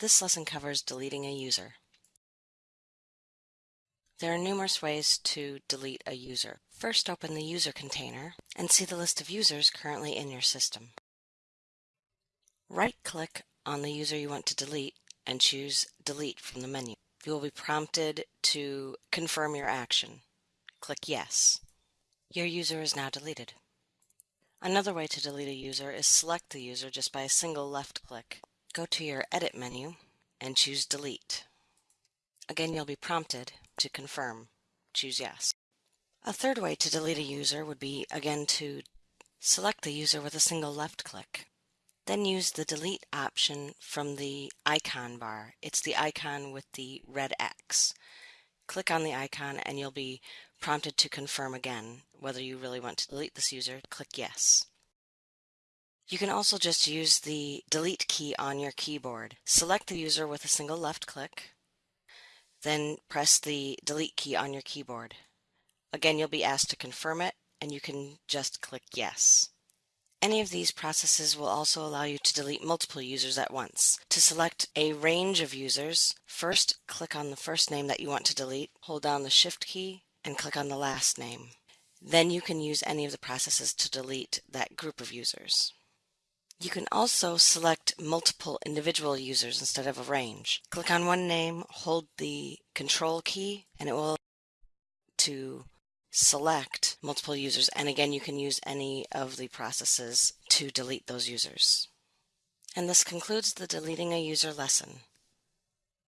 This lesson covers deleting a user. There are numerous ways to delete a user. First, open the user container and see the list of users currently in your system. Right-click on the user you want to delete and choose Delete from the menu. You will be prompted to confirm your action. Click Yes. Your user is now deleted. Another way to delete a user is select the user just by a single left click. Go to your Edit menu and choose Delete. Again, you'll be prompted to confirm. Choose Yes. A third way to delete a user would be, again, to select the user with a single left click. Then use the Delete option from the icon bar. It's the icon with the red X. Click on the icon and you'll be prompted to confirm again whether you really want to delete this user. Click Yes. You can also just use the Delete key on your keyboard. Select the user with a single left click, then press the Delete key on your keyboard. Again, you'll be asked to confirm it, and you can just click Yes. Any of these processes will also allow you to delete multiple users at once. To select a range of users, first click on the first name that you want to delete, hold down the Shift key, and click on the last name. Then you can use any of the processes to delete that group of users. You can also select multiple individual users instead of a range. Click on one name, hold the Control key, and it will to select multiple users. And again, you can use any of the processes to delete those users. And this concludes the deleting a user lesson.